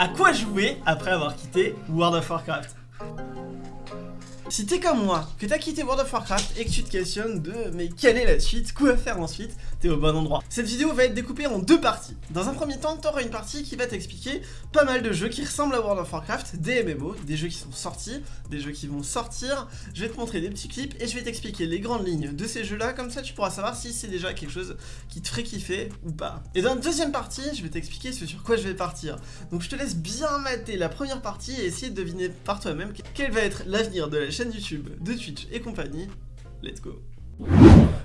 À quoi jouer après avoir quitté World of Warcraft? Si t'es comme moi, que t'as quitté World of Warcraft et que tu te questionnes de mais quelle est la suite, quoi faire ensuite, t'es au bon endroit. Cette vidéo va être découpée en deux parties. Dans un premier temps, t'auras une partie qui va t'expliquer pas mal de jeux qui ressemblent à World of Warcraft, des MMO, des jeux qui sont sortis, des jeux qui vont sortir. Je vais te montrer des petits clips et je vais t'expliquer les grandes lignes de ces jeux-là, comme ça tu pourras savoir si c'est déjà quelque chose qui te ferait kiffer ou pas. Et dans la deuxième partie, je vais t'expliquer ce sur quoi je vais partir. Donc je te laisse bien mater la première partie et essayer de deviner par toi-même quel va être l'avenir de la chaîne chaîne YouTube, de Twitch et compagnie. Let's go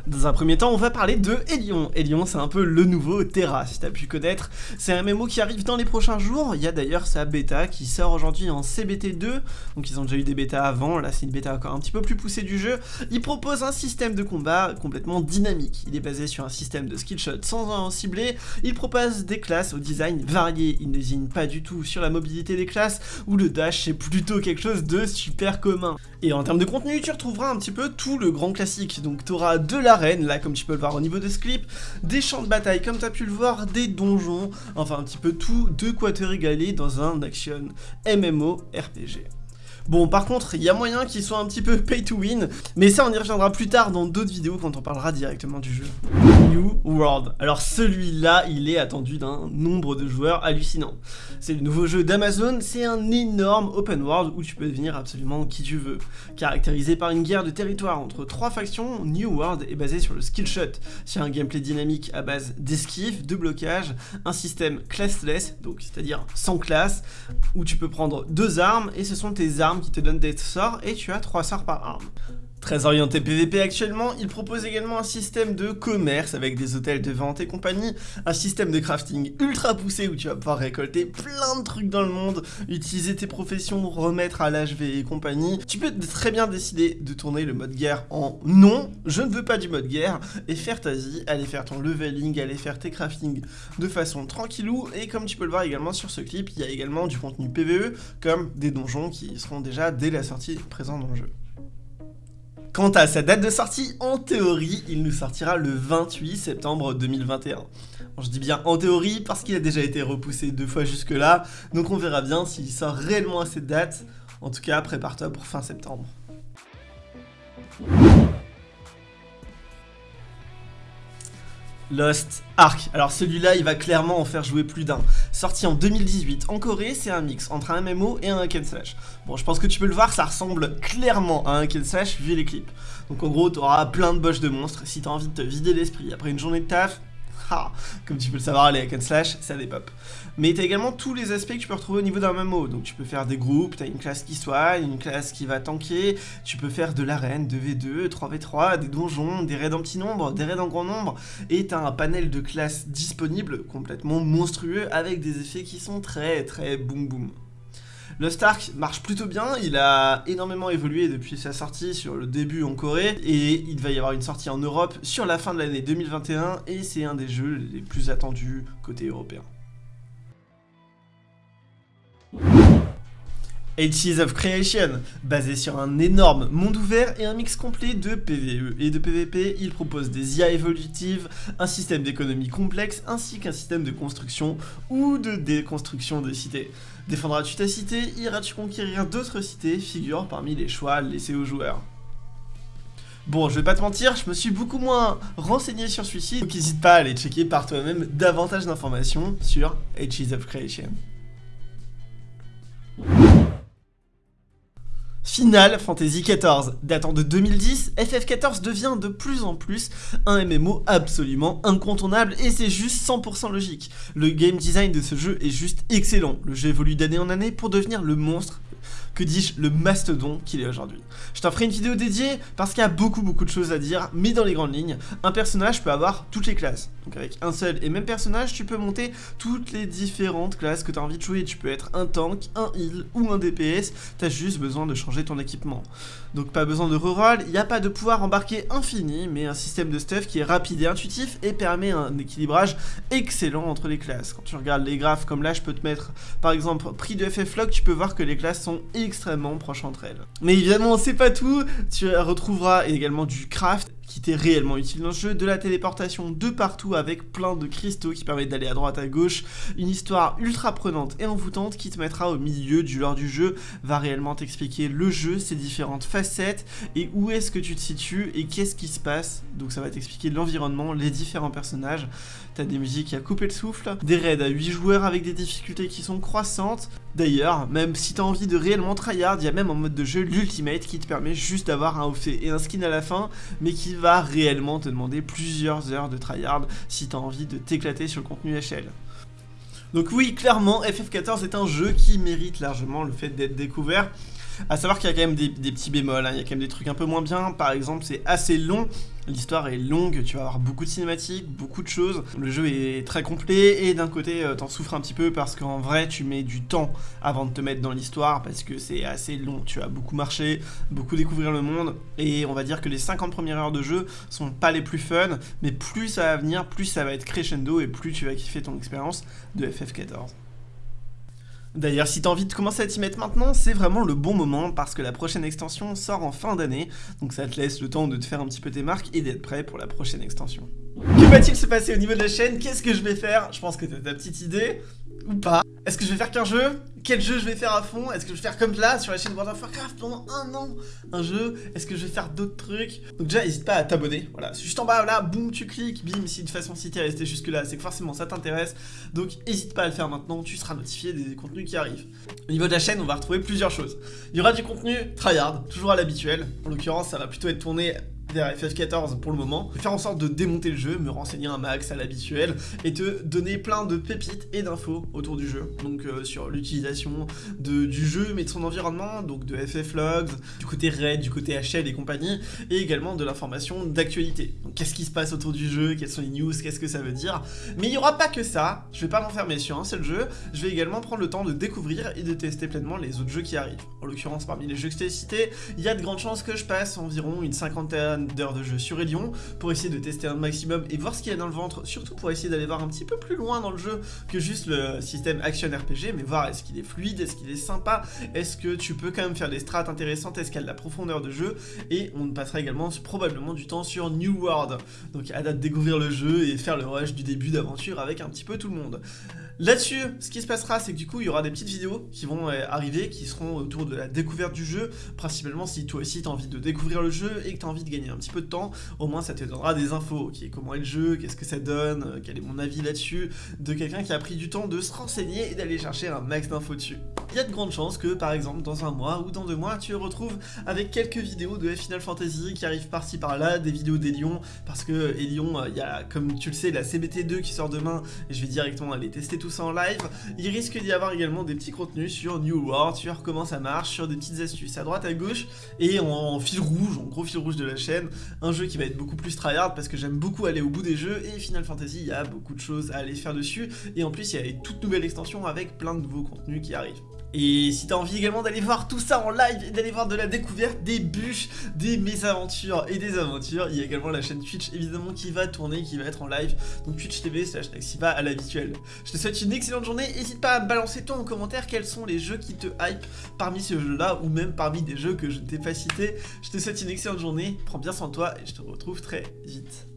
dans un premier temps, on va parler de Elion. Elion, c'est un peu le nouveau Terra, si t'as pu connaître. C'est un MMO qui arrive dans les prochains jours. Il y a d'ailleurs sa bêta qui sort aujourd'hui en CBT2. Donc ils ont déjà eu des bêtas avant. Là, c'est une bêta encore un petit peu plus poussée du jeu. Il propose un système de combat complètement dynamique. Il est basé sur un système de skillshot sans en cibler. Il propose des classes au design varié. Il ne désigne pas du tout sur la mobilité des classes où le dash c'est plutôt quelque chose de super commun. Et en termes de contenu, tu retrouveras un petit peu tout le grand classique. Donc tu auras de la là comme tu peux le voir au niveau de ce clip, des champs de bataille comme tu as pu le voir, des donjons, enfin un petit peu tout de quoi te régaler dans un action MMO RPG. Bon, par contre, il y a moyen qu'il soit un petit peu pay to win, mais ça, on y reviendra plus tard dans d'autres vidéos quand on parlera directement du jeu. New World. Alors celui-là, il est attendu d'un nombre de joueurs hallucinant. C'est le nouveau jeu d'Amazon, c'est un énorme open world où tu peux devenir absolument qui tu veux. Caractérisé par une guerre de territoire entre trois factions, New World est basé sur le skill shot, sur un gameplay dynamique à base d'esquive, de blocage, un système classless, donc c'est-à-dire sans classe, où tu peux prendre deux armes et ce sont tes armes qui te donne des sorts et tu as 3 sorts par arme. Très orienté PVP actuellement, il propose également un système de commerce avec des hôtels de vente et compagnie, un système de crafting ultra poussé où tu vas pouvoir récolter plein de trucs dans le monde, utiliser tes professions, remettre à l'HV et compagnie. Tu peux très bien décider de tourner le mode guerre en non, je ne veux pas du mode guerre, et faire ta vie, aller faire ton leveling, aller faire tes crafting de façon tranquillou, et comme tu peux le voir également sur ce clip, il y a également du contenu PVE, comme des donjons qui seront déjà dès la sortie présents dans le jeu. Quant à sa date de sortie, en théorie, il nous sortira le 28 septembre 2021. je dis bien en théorie parce qu'il a déjà été repoussé deux fois jusque là, donc on verra bien s'il sort réellement à cette date. En tout cas, prépare-toi pour fin septembre. Lost Ark. Alors celui-là, il va clairement en faire jouer plus d'un. Sorti en 2018 en Corée, c'est un mix entre un MMO et un hack slash. Bon, je pense que tu peux le voir, ça ressemble clairement à un hack slash vu les clips. Donc en gros, tu auras plein de boches de monstres. Si tu as envie de te vider l'esprit après une journée de taf, comme tu peux le savoir, les hack and slash, ça dépop. Mais tu as également tous les aspects que tu peux retrouver au niveau d'un MMO. Donc tu peux faire des groupes, tu as une classe qui soigne, une classe qui va tanker, tu peux faire de l'arène, 2v2, 3v3, des donjons, des raids en petit nombre, des raids en grand nombre, et tu as un panel de classes disponibles complètement monstrueux avec des effets qui sont très très boum boum. Le Stark marche plutôt bien, il a énormément évolué depuis sa sortie sur le début en Corée et il va y avoir une sortie en Europe sur la fin de l'année 2021 et c'est un des jeux les plus attendus côté européen. Ages of Creation, basé sur un énorme monde ouvert et un mix complet de PvE et de PvP, il propose des IA évolutives, un système d'économie complexe ainsi qu'un système de construction ou de déconstruction de cités. Défendras-tu ta cité? Iras-tu conquérir d'autres cités? Figure parmi les choix laissés aux joueurs. Bon, je vais pas te mentir, je me suis beaucoup moins renseigné sur celui-ci, donc n'hésite pas à aller checker par toi-même davantage d'informations sur Ages of Creation. Final Fantasy XIV. Datant de 2010, FF14 devient de plus en plus un MMO absolument incontournable et c'est juste 100% logique. Le game design de ce jeu est juste excellent. Le jeu évolue d'année en année pour devenir le monstre que dis-je, le mastodon qu'il est aujourd'hui. Je t'en ferai une vidéo dédiée parce qu'il y a beaucoup beaucoup de choses à dire, mais dans les grandes lignes, un personnage peut avoir toutes les classes. Donc avec un seul et même personnage, tu peux monter toutes les différentes classes que tu as envie de jouer. Tu peux être un tank, un heal ou un DPS, tu as juste besoin de changer ton équipement. Donc pas besoin de reroll, il n'y a pas de pouvoir embarqué infini, mais un système de stuff qui est rapide et intuitif et permet un équilibrage excellent entre les classes. Quand tu regardes les graphes comme là, je peux te mettre par exemple prix de FF tu peux voir que les classes sont extrêmement proches entre elles. Mais évidemment, c'est pas tout, tu retrouveras également du craft qui t'est réellement utile dans le jeu, de la téléportation de partout avec plein de cristaux qui permettent d'aller à droite à gauche, une histoire ultra prenante et envoûtante qui te mettra au milieu du lore du jeu, va réellement t'expliquer le jeu, ses différentes facettes et où est-ce que tu te situes et qu'est-ce qui se passe. Donc ça va t'expliquer l'environnement, les différents personnages. T'as des musiques à couper le souffle, des raids à 8 joueurs avec des difficultés qui sont croissantes. D'ailleurs, même si t'as envie de réellement tryhard, il y a même en mode de jeu l'ultimate qui te permet juste d'avoir un outfit et un skin à la fin, mais qui va réellement te demander plusieurs heures de tryhard si t'as envie de t'éclater sur le contenu HL. Donc oui, clairement, FF14 est un jeu qui mérite largement le fait d'être découvert. A savoir qu'il y a quand même des, petits bémols, hein. il y a quand même des trucs un peu moins bien. Par exemple, c'est assez long, l'histoire est longue, tu vas avoir beaucoup de cinématiques, beaucoup de choses. Le jeu est très complet et d'un côté, euh, t'en souffres un petit peu parce qu'en vrai, tu mets du temps avant de te mettre dans l'histoire parce que c'est assez long. Tu as beaucoup marché, beaucoup découvrir le monde et on va dire que les 50 premières heures de jeu sont pas les plus fun, mais plus ça va venir, plus ça va être crescendo et plus tu vas kiffer ton expérience de FF14. D'ailleurs, si t'as envie de commencer à t'y mettre maintenant, c'est vraiment le bon moment parce que la prochaine extension sort en fin d'année, donc ça te laisse le temps de te faire un petit peu tes marques et d'être prêt pour la prochaine extension. Que va-t-il se passer au niveau de la chaîne? Qu'est-ce que je vais faire? Je pense que t'as ta petite idée, ou pas. Est-ce que je vais faire qu'un jeu? Quel jeu je vais faire à fond? Est-ce que je vais faire comme là sur la chaîne World of Warcraft pendant un an un jeu? Est-ce que je vais faire d'autres trucs? Donc déjà n'hésite pas à t'abonner, voilà, juste en bas là, boum tu cliques, bim, si de façon si t'es resté jusque là, c'est que forcément ça t'intéresse, donc n'hésite pas à le faire maintenant, tu seras notifié des contenus qui arrivent. Au niveau de la chaîne, on va retrouver plusieurs choses. Il y aura du contenu tryhard, toujours à l'habituel, en l'occurrence ça va plutôt être tourné vers FF14 pour le moment, faire en sorte de démonter le jeu, me renseigner un max à l'habituel, et te donner plein de pépites et d'infos autour du jeu, donc euh, sur l'utilisation du jeu, mais de son environnement, donc de FF Logs, du côté raid, du côté HL et compagnie, et également de l'information d'actualité. Donc qu'est-ce qui se passe autour du jeu, quelles sont les news, qu'est-ce que ça veut dire, mais il n'y aura pas que ça, je vais pas m'enfermer sur un seul jeu, je vais également prendre le temps de découvrir et de tester pleinement les autres jeux qui arrivent. En l'occurrence, parmi les jeux que je t'ai cités, il y a de grandes chances que je passe environ une cinquantaine d'heures de jeu sur Elion pour essayer de tester un maximum et voir ce qu'il y a dans le ventre, surtout pour essayer d'aller voir un petit peu plus loin dans le jeu que juste le système action RPG, mais voir est-ce qu'il est fluide, est-ce qu'il est sympa, est-ce que tu peux quand même faire des strats intéressantes, est-ce qu'il y a de la profondeur de jeu, et on passera également probablement du temps sur New World, donc à date découvrir le jeu et faire le rush du début d'aventure avec un petit peu tout le monde. Là-dessus, ce qui se passera, c'est que du coup, il y aura des petites vidéos qui vont euh, arriver, qui seront autour de la découverte du jeu, principalement si toi aussi t'as envie de découvrir le jeu et que t'as envie de gagner petit peu de temps, au moins ça te donnera des infos, qui comment est le jeu, qu'est-ce que ça donne, euh, quel est mon avis là-dessus, de quelqu'un qui a pris du temps de se renseigner et d'aller chercher un max d'infos dessus. Il y a de grandes chances que, par exemple, dans un mois ou dans deux mois, tu te retrouves avec quelques vidéos de Final Fantasy qui arrivent par-ci par-là, des vidéos d'Elion, parce que Elion, euh, il y a, comme tu le sais, la CBT2 qui sort demain, et je vais directement aller tester tout ça en live, il risque d'y avoir également des petits contenus sur New World, sur comment ça marche, sur des petites astuces à droite, à gauche, et en, fil rouge, en gros fil rouge de la chaîne, un jeu qui va être beaucoup plus tryhard parce que j'aime beaucoup aller au bout des jeux, et Final Fantasy, il y a beaucoup de choses à aller faire dessus, et en plus il y a les toutes nouvelles extensions avec plein de nouveaux contenus qui arrivent. Et si t'as envie également d'aller voir tout ça en live et d'aller voir de la découverte, des bûches, des mésaventures et des aventures, il y a également la chaîne Twitch évidemment qui va tourner, qui va être en live, donc Twitch TV slash Naxiva à l'habituel. Je te souhaite une excellente journée, n'hésite pas à me balancer toi en commentaire quels sont les jeux qui te hype parmi ces jeux là ou même parmi des jeux que je ne t'ai pas cités. Je te souhaite une excellente journée, prends bien soin de toi et je te retrouve très vite.